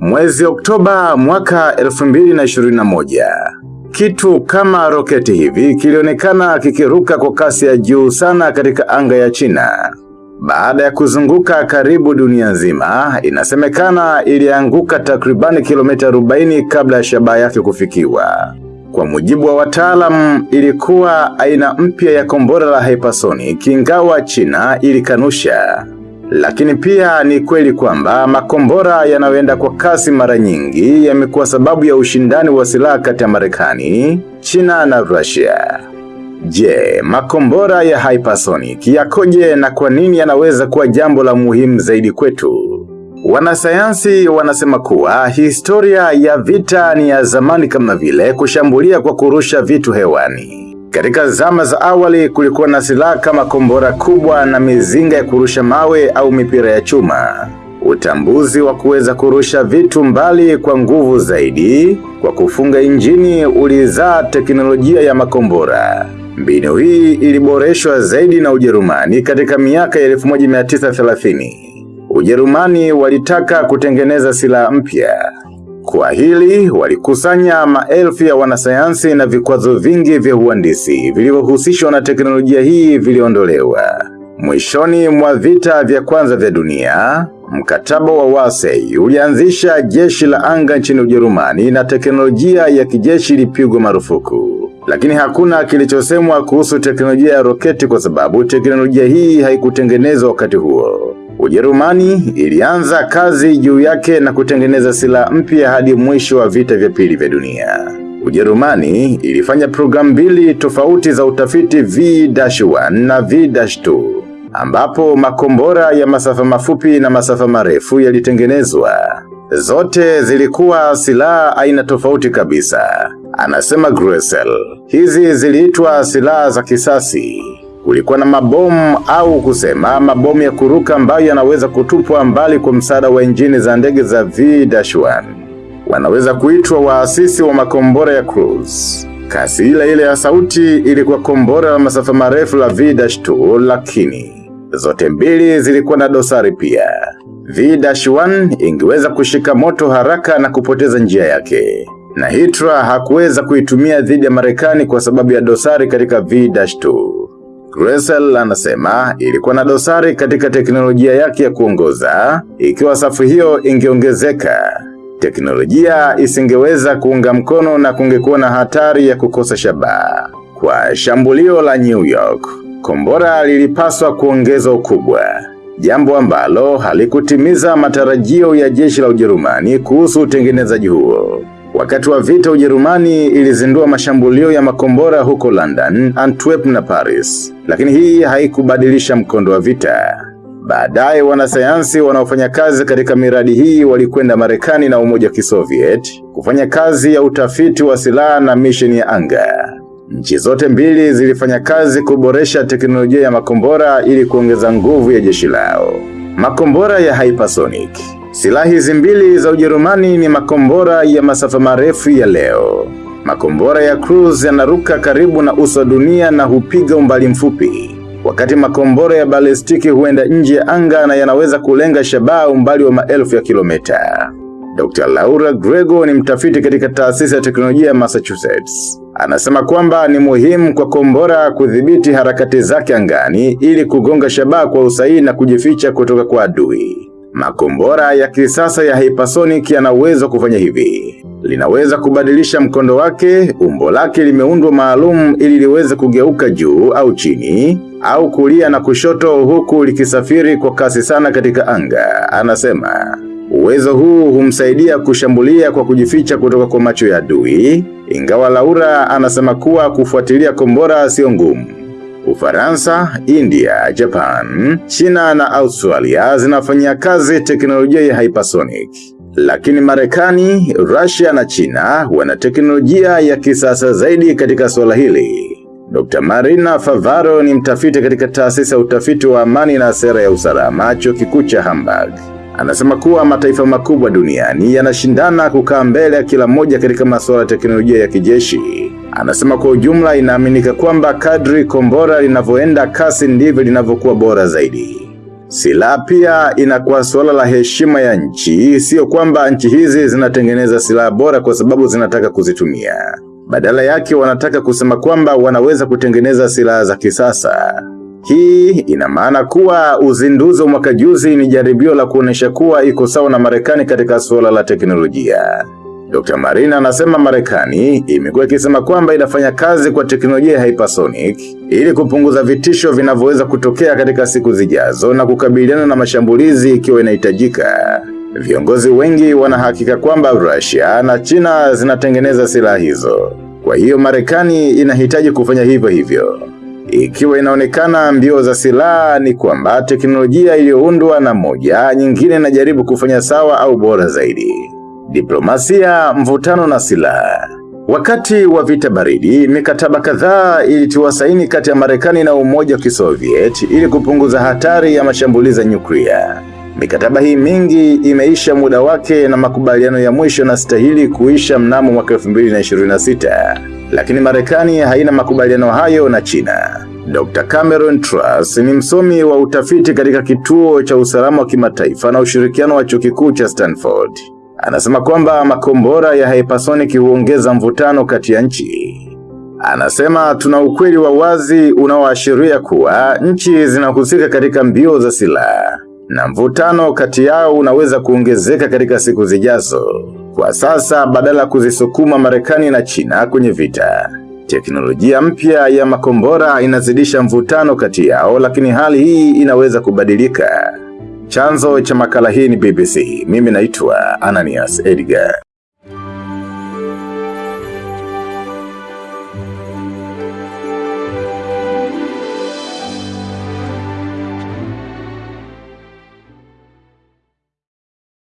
Mwezi Oktoba mwaka 2021, kitu kama roketi hivi kilionekana kikiruka kwa kasi ya juu sana katika anga ya China. Baada ya kuzunguka karibu dunia nzima, inasemekana ilianguka takribani kilomita 40 kabla ya shabaha yake kufikiwa. Kwa mujibu wa wataalam, ilikuwa aina mpya ya kombora la hypersonic, ingawa China ilikanusha. Lakini pia ni kweli kwamba makombora yanayoenda kwa kasi mara nyingi yamekuwa sababu ya ushindani wa silaha kati ya Marekani, China na Russia. Je, makombora ya hypersonic yakoje na kwa nini yanaweza kuwa jambo la muhimu zaidi kwetu? Wanasayansi wanasema kuwa historia ya vita ni ya zamani kama vile kushambulia kwa kurusha vitu hewani. Katika zama za awali kulikuwa na silaha kama kombora kubwa na mizinga ya kurusha mawe au mipira ya chuma. Utambuzi wa kuweza kurusha vitu mbali kwa nguvu zaidi kwa kufunga injini ulizaa teknolojia ya makombora. Mbinu hii iliboreshwa zaidi na Ujerumani katika miaka ya 1930. Ujerumani walitaka kutengeneza silaha mpya. Kwa hili walikusanya maelfu ya wanasayansi na vikwazo vingi vya uhandisi vilivyohusishwa na teknolojia hii viliondolewa. Mwishoni mwa vita vya kwanza vya dunia, mkataba wa Wasei ulianzisha jeshi la anga nchini Ujerumani na teknolojia ya kijeshi ilipigwa marufuku. Lakini hakuna kilichosemwa kuhusu teknolojia ya roketi kwa sababu teknolojia hii haikutengenezwa wakati huo. Ujerumani ilianza kazi juu yake na kutengeneza silaha mpya hadi mwisho wa vita vya pili vya dunia. Ujerumani ilifanya programu mbili tofauti za utafiti V-1 na V-2 ambapo makombora ya masafa mafupi na masafa marefu yalitengenezwa. Zote zilikuwa silaha aina tofauti kabisa. Anasema Gressel. Hizi ziliitwa silaha za kisasi. Kulikuwa na mabomu au kusema mabomu ya kuruka ambayo yanaweza kutupwa mbali kwa msaada wa injini za ndege za V-1. Wanaweza kuitwa waasisi wa makombora ya cruise. Kasi ile ile ya sauti ilikuwa kombora la masafa marefu la V-2 lakini zote mbili zilikuwa na dosari pia. V-1 ingeweza kushika moto haraka na kupoteza njia yake. Na Hitler hakuweza kuitumia dhidi ya Marekani kwa sababu ya dosari katika V-2. Gressel anasema ilikuwa na dosari katika teknolojia yake ya kuongoza, ikiwa safu hiyo ingeongezeka. Teknolojia isingeweza kuunga mkono na kungekuwa na hatari ya kukosa shabaha. Kwa shambulio la New York, kombora lilipaswa kuongeza ukubwa. Jambo ambalo halikutimiza matarajio ya jeshi la Ujerumani kuhusu utengenezaji huo. Wakati wa vita Ujerumani ilizindua mashambulio ya makombora huko London, Antwerp na Paris. Lakini hii haikubadilisha mkondo wa vita. Baadaye wanasayansi wanaofanya kazi katika miradi hii walikwenda Marekani na Umoja wa Kisoviet kufanya kazi ya utafiti wa silaha na misheni ya anga. Nchi zote mbili zilifanya kazi kuboresha teknolojia ya makombora ili kuongeza nguvu ya jeshi lao. Makombora ya hypersonic. Silaha hizi mbili za Ujerumani ni makombora ya masafa marefu ya leo. Makombora ya cruise yanaruka karibu na uso wa dunia na hupiga umbali mfupi. Wakati makombora ya balistiki huenda nje ya anga na yanaweza kulenga shabaha umbali wa maelfu ya kilomita. Dr. Laura Grego ni mtafiti katika taasisi ya teknolojia ya Massachusetts. Anasema kwamba ni muhimu kwa kombora kudhibiti harakati zake angani ili kugonga shabaha kwa usahihi na kujificha kutoka kwa adui. Makombora ya kisasa ya hypersonic yana uwezo kufanya hivi. Linaweza kubadilisha mkondo wake, umbo lake limeundwa maalum ili liweze kugeuka juu au chini, au kulia na kushoto huku likisafiri kwa kasi sana katika anga. Anasema, uwezo huu humsaidia kushambulia kwa kujificha kutoka kwa macho ya adui, ingawa Laura anasema kuwa kufuatilia kombora sio ngumu. Ufaransa, India, Japan, China na Australia zinafanyia kazi teknolojia ya hypersonic. Lakini Marekani, Russia na China wana teknolojia ya kisasa zaidi katika suala hili. Dr. Marina Favaro ni mtafiti katika taasisi ya utafiti wa amani na sera ya usalama chuo kikuu cha Hamburg. Anasema kuwa mataifa makubwa duniani yanashindana kukaa mbele ya kila moja katika masuala ya teknolojia ya kijeshi. Anasema kwa ujumla inaaminika kwamba kadri kombora linavyoenda kasi ndivyo linavyokuwa bora zaidi. Silaha pia inakuwa suala la heshima ya nchi, sio kwamba nchi hizi zinatengeneza silaha bora kwa sababu zinataka kuzitumia. Badala yake wanataka kusema kwamba wanaweza kutengeneza silaha za kisasa. Hii ina maana kuwa uzinduzi wa mwaka juzi ni jaribio la kuonesha kuwa iko sawa na Marekani katika suala la teknolojia. Dr. Marina anasema Marekani imekuwa ikisema kwamba inafanya kazi kwa teknolojia ya hypersonic ili kupunguza vitisho vinavyoweza kutokea katika siku zijazo na kukabiliana na mashambulizi ikiwa inahitajika. Viongozi wengi wanahakika kwamba Russia na China zinatengeneza silaha hizo. Kwa hiyo Marekani inahitaji kufanya hivyo hivyo. Ikiwa inaonekana mbio za silaha ni kwamba teknolojia iliyoundwa na moja nyingine inajaribu kufanya sawa au bora zaidi. Diplomasia, mvutano na silaha. Wakati wa vita baridi, mikataba kadhaa ilitiwa saini kati ya Marekani na Umoja wa Kisoviet ili kupunguza hatari ya mashambulizi ya nyuklia. Mikataba hii mingi imeisha muda wake na makubaliano ya mwisho na stahili kuisha mnamo mwaka 2026. Lakini Marekani haina makubaliano hayo na China. Dr. Cameron Truss ni msomi wa utafiti katika kituo cha usalama wa kimataifa na ushirikiano wa chuo kikuu cha Stanford. Anasema kwamba makombora ya hypersonic huongeza mvutano kati ya nchi. Anasema tuna ukweli wa wazi unaoashiria kuwa nchi zinahusika katika mbio za silaha na mvutano kati yao unaweza kuongezeka katika siku zijazo. Kwa sasa badala kuzisukuma Marekani na China kwenye vita, teknolojia mpya ya makombora inazidisha mvutano kati yao, lakini hali hii inaweza kubadilika. Chanzo cha makala hii ni BBC. Mimi naitwa Ananias Edgar.